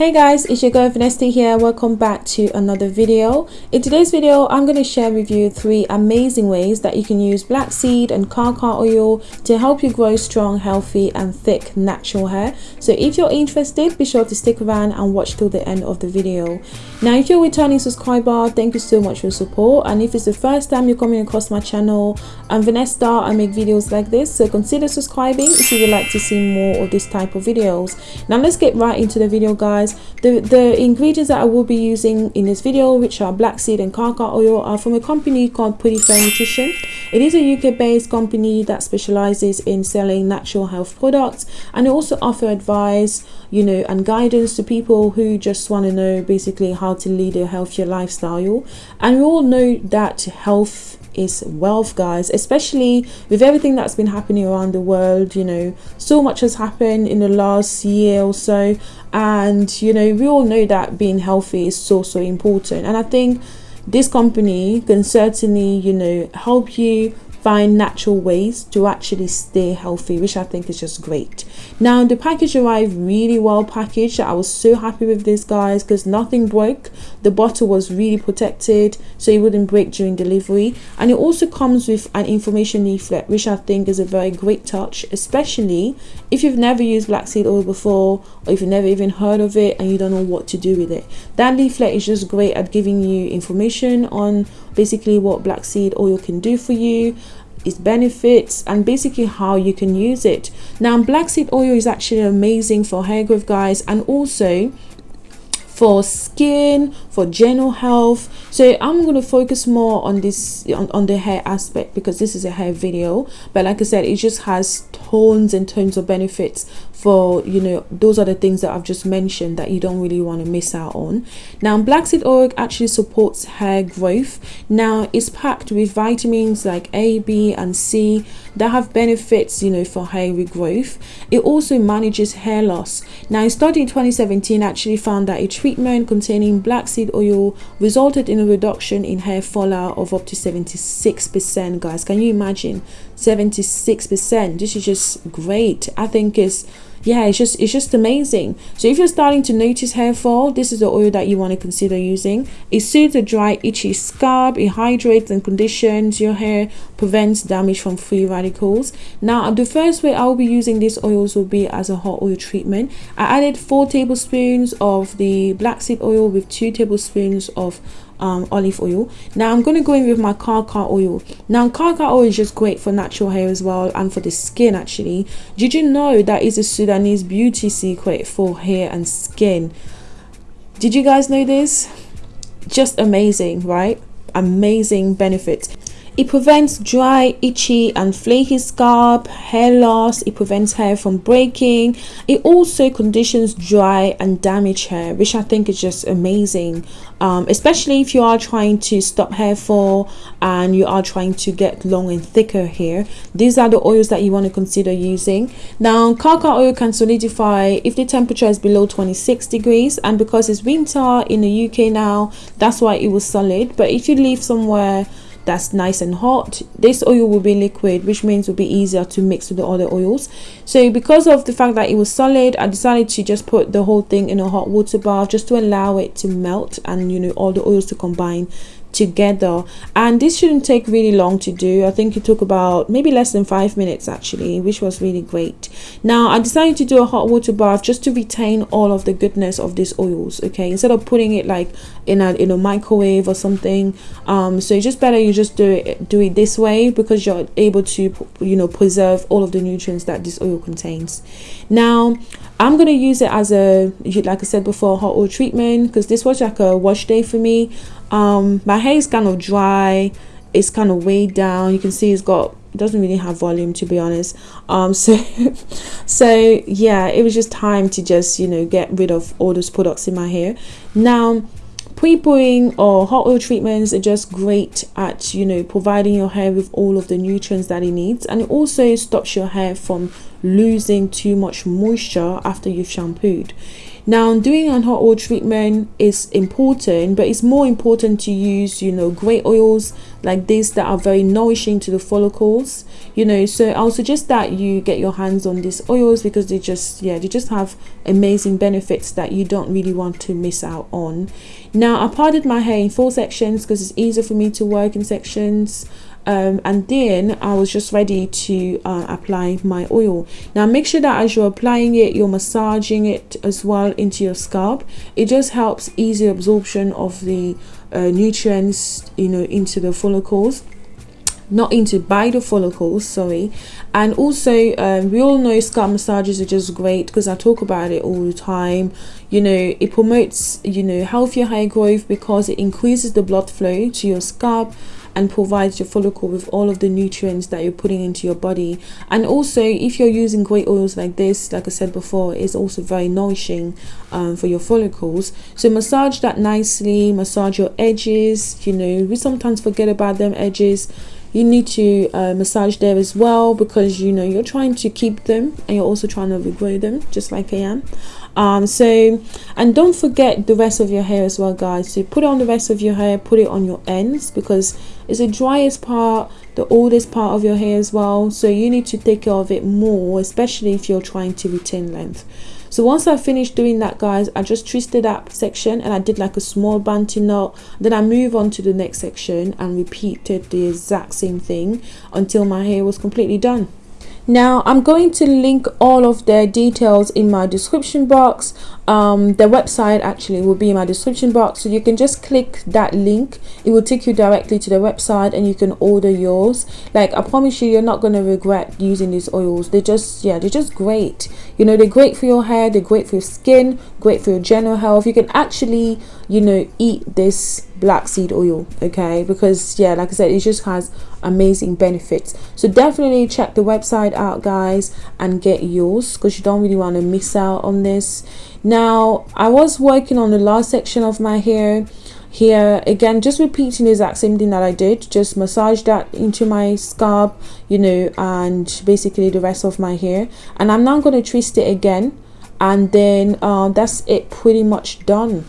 Hey guys, it's your girl Vanessa here. Welcome back to another video. In today's video, I'm going to share with you three amazing ways that you can use black seed and karkar oil to help you grow strong, healthy and thick natural hair. So if you're interested, be sure to stick around and watch till the end of the video. Now, if you're a returning subscriber, thank you so much for your support. And if it's the first time you're coming across my channel, I'm Vanessa. I make videos like this, so consider subscribing if you would like to see more of this type of videos. Now, let's get right into the video, guys guys the the ingredients that i will be using in this video which are black seed and karkar oil are from a company called pretty fair nutrition. It is a uk based company that specializes in selling natural health products and they also offer advice you know and guidance to people who just want to know basically how to lead a healthier lifestyle. And we all know that health is wealth guys especially with everything that's been happening around the world you know. So much has happened in the last year or so and you know we all know that being healthy is so so important. And i think this company can certainly you know help you find natural ways to actually stay healthy which i think is just great. Now the package arrived really well packaged. I was so happy with this guys because nothing broke. The bottle was really protected so it wouldn't break during delivery. And it also comes with an information leaflet which i think is a very great touch especially if you've never used black seed oil before or if you've never even heard of it and you don't know what to do with it. That leaflet is just great at giving you information on basically what black seed oil can do for you its benefits and basically how you can use it. Now black seed oil is actually amazing for hair growth guys and also for skin for general health. So i'm going to focus more on this on, on the hair aspect because this is a hair video. But like i said it just has tons and tons of benefits for you know those are the things that i've just mentioned that you don't really want to miss out on. Now black seed oil actually supports hair growth. Now it's packed with vitamins like a b and c that have benefits you know for hair regrowth. It also manages hair loss. Now a study in 2017 actually found that a treatment containing black seed oil resulted in a reduction in hair fallout of up to 76 percent guys. Can you imagine? 76 percent. This is just great. I think is yeah it's just it's just amazing. So if you're starting to notice hair fall this is the oil that you want to consider using. It soothes a dry itchy scalp it hydrates and conditions your hair prevents damage from free radicals. Now the first way i'll be using these oils will be as a hot oil treatment. I added four tablespoons of the black seed oil with two tablespoons of um, olive oil. Now i'm going to go in with my karkar oil. Now karkar oil is just great for natural hair as well and for the skin actually. Did you know that is a sudanese beauty secret for hair and skin? Did you guys know this? Just amazing right? Amazing benefits it prevents dry, itchy and flaky scalp, hair loss. It prevents hair from breaking. It also conditions dry and damaged hair, which I think is just amazing. Um, especially if you are trying to stop hair fall and you are trying to get long and thicker hair. These are the oils that you want to consider using. Now, karkar oil can solidify if the temperature is below 26 degrees and because it's winter in the UK now, that's why it was solid. But if you leave somewhere that's nice and hot. This oil will be liquid which means will be easier to mix with the other oils. So because of the fact that it was solid i decided to just put the whole thing in a hot water bath just to allow it to melt and you know all the oils to combine together. And this shouldn't take really long to do. I think it took about maybe less than five minutes actually which was really great. Now i decided to do a hot water bath just to retain all of the goodness of these oils okay? Instead of putting it like in a in a microwave or something um so it's just better you just do it do it this way because you're able to you know preserve all of the nutrients that this oil contains. Now i'm going to use it as a like i said before hot oil treatment because this was like a wash day for me um my hair is kind of dry. It's kind of weighed down. You can see it's got doesn't really have volume to be honest. Um so so yeah it was just time to just you know get rid of all those products in my hair. Now pre-pooing or hot oil treatments are just great at you know providing your hair with all of the nutrients that it needs. And it also stops your hair from losing too much moisture after you've shampooed now doing an hot oil treatment is important but it's more important to use you know great oils like this that are very nourishing to the follicles you know. So i'll suggest that you get your hands on these oils because they just yeah they just have amazing benefits that you don't really want to miss out on. Now i parted my hair in four sections because it's easier for me to work in sections um, and then I was just ready to uh, apply my oil. Now make sure that as you're applying it you're massaging it as well into your scalp. It just helps easy absorption of the uh, nutrients you know into the follicles. Not into by the follicles sorry. And also um, we all know scalp massages are just great because i talk about it all the time. You know it promotes you know healthier hair growth because it increases the blood flow to your scalp and provides your follicle with all of the nutrients that you're putting into your body. And also if you're using great oils like this like i said before it's also very nourishing um, for your follicles. So massage that nicely massage your edges you know we sometimes forget about them edges. You need to uh, massage there as well because you know you're trying to keep them and you're also trying to regrow them just like I am um so and don't forget the rest of your hair as well guys. So put it on the rest of your hair put it on your ends because it's the driest part the oldest part of your hair as well. So you need to take care of it more especially if you're trying to retain length. So once I finished doing that guys I just twisted that section and I did like a small bantu knot. Then I move on to the next section and repeated the exact same thing until my hair was completely done now i'm going to link all of their details in my description box. Um, the website actually will be in my description box. So you can just click that link. It will take you directly to the website and you can order yours. Like i promise you you're not going to regret using these oils. They're just yeah they're just great. You know they're great for your hair they're great for your skin great for your general health. You can actually you know eat this black seed oil okay? Because yeah like i said it just has amazing benefits. So definitely check the website out guys and get yours because you don't really want to miss out on this. Now i was working on the last section of my hair here again just repeating the exact same thing that i did. Just massage that into my scalp you know and basically the rest of my hair. And i'm now going to twist it again and then uh, that's it pretty much done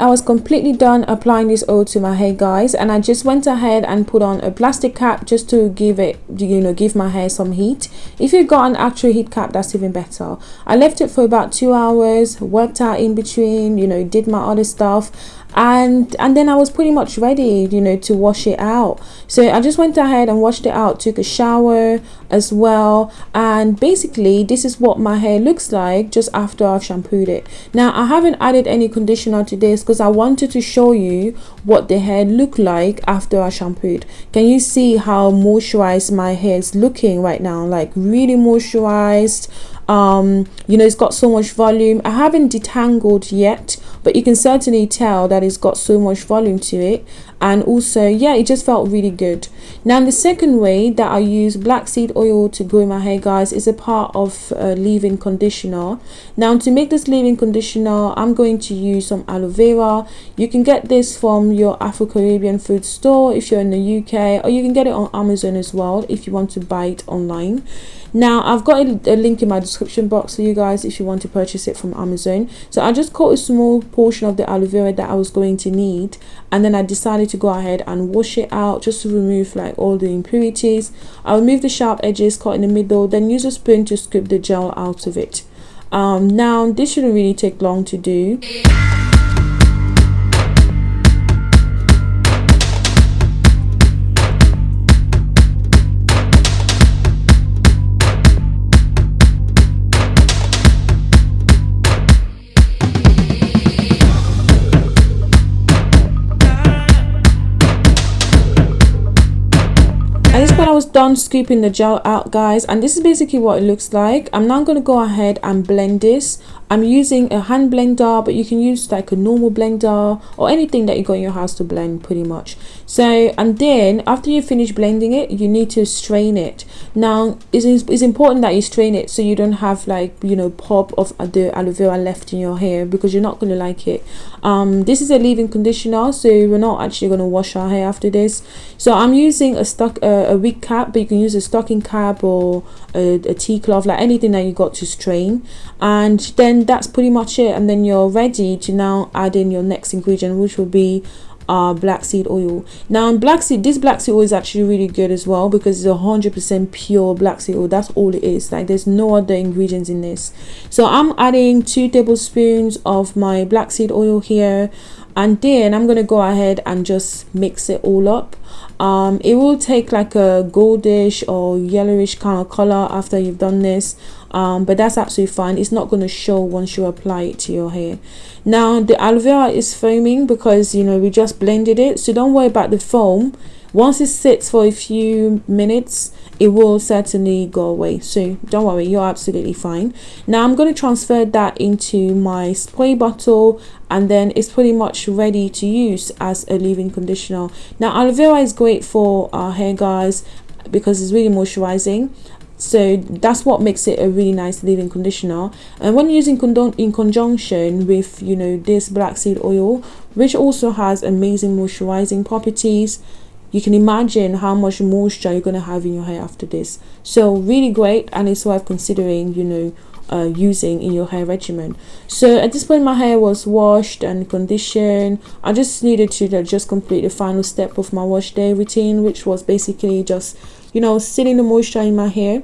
I was completely done applying this oil to my hair guys and I just went ahead and put on a plastic cap just to give it you know give my hair some heat. If you've got an actual heat cap that's even better. I left it for about two hours worked out in between you know did my other stuff and and then I was pretty much ready you know to wash it out. So I just went ahead and washed it out took a shower as well. And basically this is what my hair looks like just after I've shampooed it. Now I haven't added any conditioner to this because I wanted to show you what the hair looked like after I shampooed. Can you see how moisturized my hair is looking right now? Like really moisturized um you know it's got so much volume. I haven't detangled yet but you can certainly tell that it's got so much volume to it and also yeah it just felt really good. Now the second way that I use black seed oil to grow my hair guys is a part of a leave-in conditioner. Now to make this leave-in conditioner I'm going to use some aloe vera. You can get this from your Afro-Caribbean food store if you're in the UK or you can get it on Amazon as well if you want to buy it online. Now i've got a, a, link in my description box for you guys if you want to purchase it from amazon. So i just cut a small portion of the aloe vera that i was going to need and then i decided to go ahead and wash it out just to remove like all the impurities. I'll remove the sharp edges cut in the middle then use a spoon to scoop the gel out of it. Um, now this shouldn't really take long to do done scooping the gel out guys. And this is basically what it looks like. I'm now going to go ahead and blend this I'm using a hand blender but you can use like a normal blender or anything that you got in your house to blend pretty much. So and then after you finish blending it you need to strain it. Now it's, it's important that you strain it so you don't have like you know pop of the aloe vera left in your hair because you're not going to like it. Um this is a leave-in conditioner so we're not actually going to wash our hair after this. So i'm using a stock uh, a wig cap but you can use a stocking cap or a, a tea cloth like anything that you got to strain. And then that's pretty much it. And then you're ready to now add in your next ingredient which will be uh, black seed oil. Now in black seed this black seed oil is actually really good as well because it's a hundred percent pure black seed oil. That's all it is. Like there's no other ingredients in this. So i'm adding two tablespoons of my black seed oil here. And then i'm gonna go ahead and just mix it all up um, it will take like a goldish or yellowish kind of color after you've done this. Um, but that's absolutely fine. It's not going to show once you apply it to your hair. Now the aloe vera is foaming because you know we just blended it. So don't worry about the foam. Once it sits for a few minutes it will certainly go away. So don't worry you're absolutely fine. Now i'm going to transfer that into my spray bottle and then it's pretty much ready to use as a leave-in conditioner. Now aloe vera is great for our hair guys because it's really moisturizing. So that's what makes it a really nice leave-in conditioner. And when using in conjunction with you know this black seed oil which also has amazing moisturizing properties you can imagine how much moisture you're going to have in your hair after this. So really great and it's worth considering you know uh, using in your hair regimen. So at this point my hair was washed and conditioned. I just needed to uh, just complete the final step of my wash day routine which was basically just you know sealing the moisture in my hair.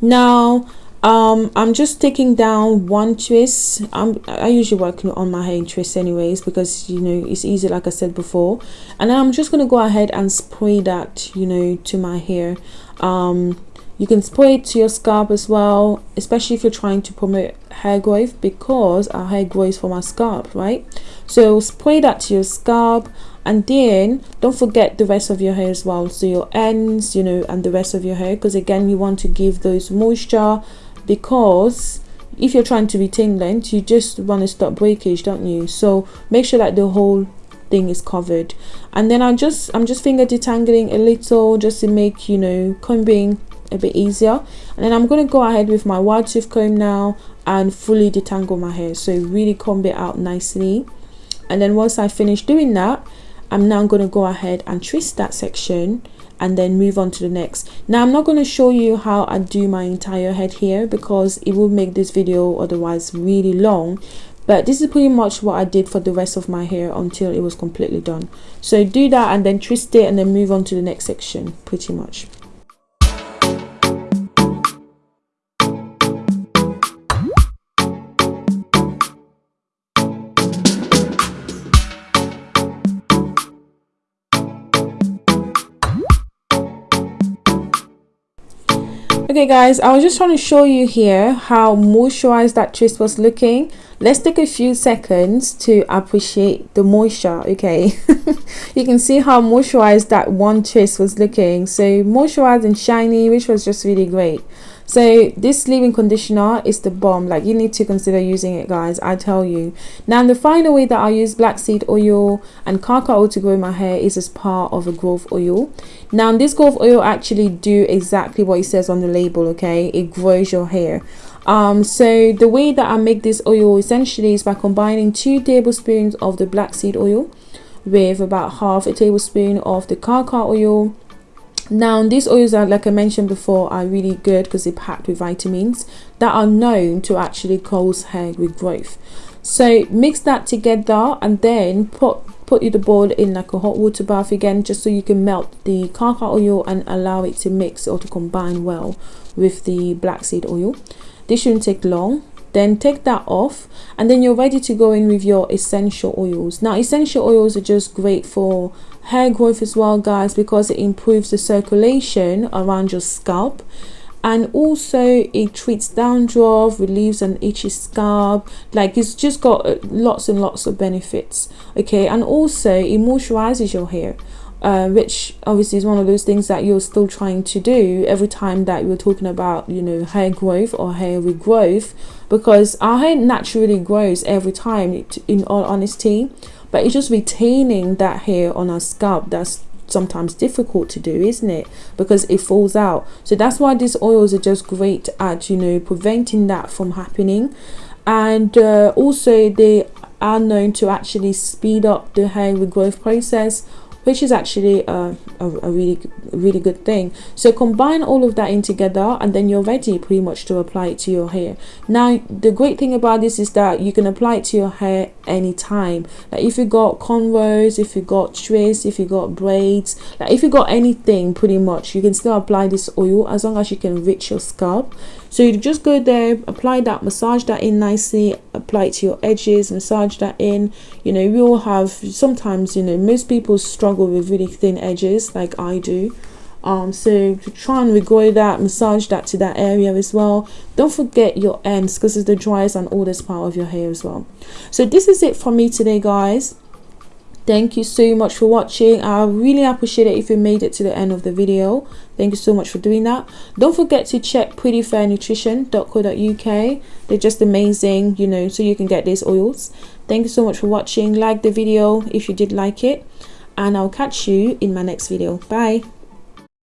Now um i'm just taking down one twist. I'm i usually work on my hair in twists anyways because you know it's easy like i said before. And then i'm just going to go ahead and spray that you know to my hair. Um you can spray it to your scalp as well especially if you're trying to promote hair growth because our hair grows from our scalp right? So spray that to your scalp and then don't forget the rest of your hair as well. So your ends you know and the rest of your hair because again you want to give those moisture because if you're trying to retain length you just want to stop breakage don't you? So make sure that the whole thing is covered. And then i'm just i'm just finger detangling a little just to make you know combing a bit easier. And then i'm going to go ahead with my wide tooth comb now and fully detangle my hair. So really comb it out nicely. And then once i finish doing that i'm now going to go ahead and twist that section and then move on to the next. Now i'm not going to show you how i do my entire head here because it will make this video otherwise really long but this is pretty much what i did for the rest of my hair until it was completely done. So do that and then twist it and then move on to the next section pretty much okay guys i was just trying to show you here how moisturized that twist was looking. Let's take a few seconds to appreciate the moisture okay? You can see how moisturized that one twist was looking. So moisturized and shiny which was just really great so this leave-in conditioner is the bomb. Like you need to consider using it guys i tell you. Now the final way that i use black seed oil and karkar oil to grow my hair is as part of a growth oil. Now this growth oil actually do exactly what it says on the label okay? It grows your hair. Um so the way that i make this oil essentially is by combining two tablespoons of the black seed oil with about half a tablespoon of the karkar oil now these oils are like i mentioned before are really good because they're packed with vitamins that are known to actually cause hair regrowth. So mix that together and then put put the bowl in like a hot water bath again just so you can melt the karkar oil and allow it to mix or to combine well with the black seed oil. This shouldn't take long then take that off and then you're ready to go in with your essential oils. Now essential oils are just great for hair growth as well guys because it improves the circulation around your scalp and also it treats dandruff relieves an itchy scalp like it's just got uh, lots and lots of benefits okay? And also it moisturizes your hair uh, which obviously is one of those things that you're still trying to do every time that you're talking about you know hair growth or hair regrowth because our hair naturally grows every time in all honesty but it's just retaining that hair on our scalp that's sometimes difficult to do isn't it? Because it falls out. So that's why these oils are just great at you know preventing that from happening. And uh, also they are known to actually speed up the hair regrowth process which is actually a, a, a, really really good thing. So combine all of that in together and then you're ready pretty much to apply it to your hair. Now the great thing about this is that you can apply it to your hair anytime. Like if you got cornrows if you got twists if you got braids like if you got anything pretty much you can still apply this oil as long as you can reach your scalp so you just go there apply that massage that in nicely apply it to your edges massage that in. You know we all have sometimes you know most people struggle with really thin edges like I do. Um so try and regrow that massage that to that area as well. Don't forget your ends because it's the driest and oldest part of your hair as well. So this is it for me today guys thank you so much for watching. I really appreciate it if you made it to the end of the video. Thank you so much for doing that. Don't forget to check prettyfairnutrition.co.uk they're just amazing you know so you can get these oils. Thank you so much for watching. Like the video if you did like it. And i'll catch you in my next video. Bye